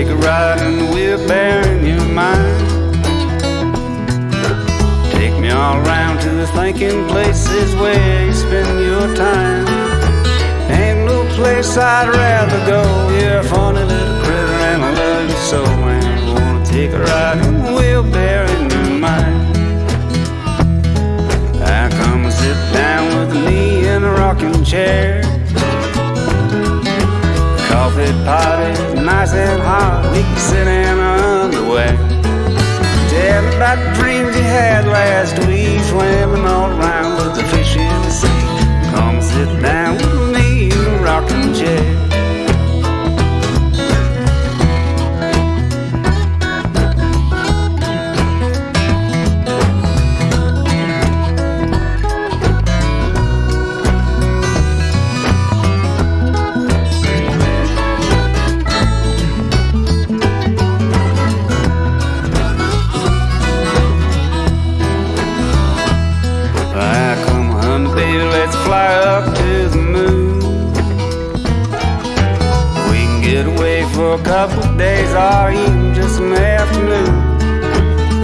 Take a ride in the wheelbarrow in your mind. Take me all around to the thinking places where you spend your time. Ain't no place I'd rather go. You're a funny little critter and I love you so. And I wanna take a ride in the wheelbarrow in your mind. I come and sit down with me in a rocking chair. Is nice and hot. We can sit couple days or even just an afternoon.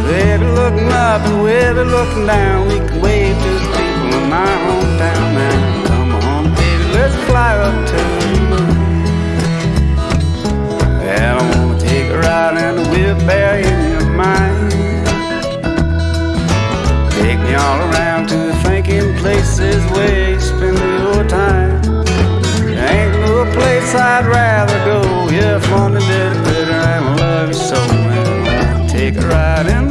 They be looking up and we'll be looking down. We can wave to the people in my hometown now. Come on, baby, let's fly up to the moon. And I wanna take a ride in a wheelbarrow in your mind. Take me all around to the thinking places where you spend your time. take a ride in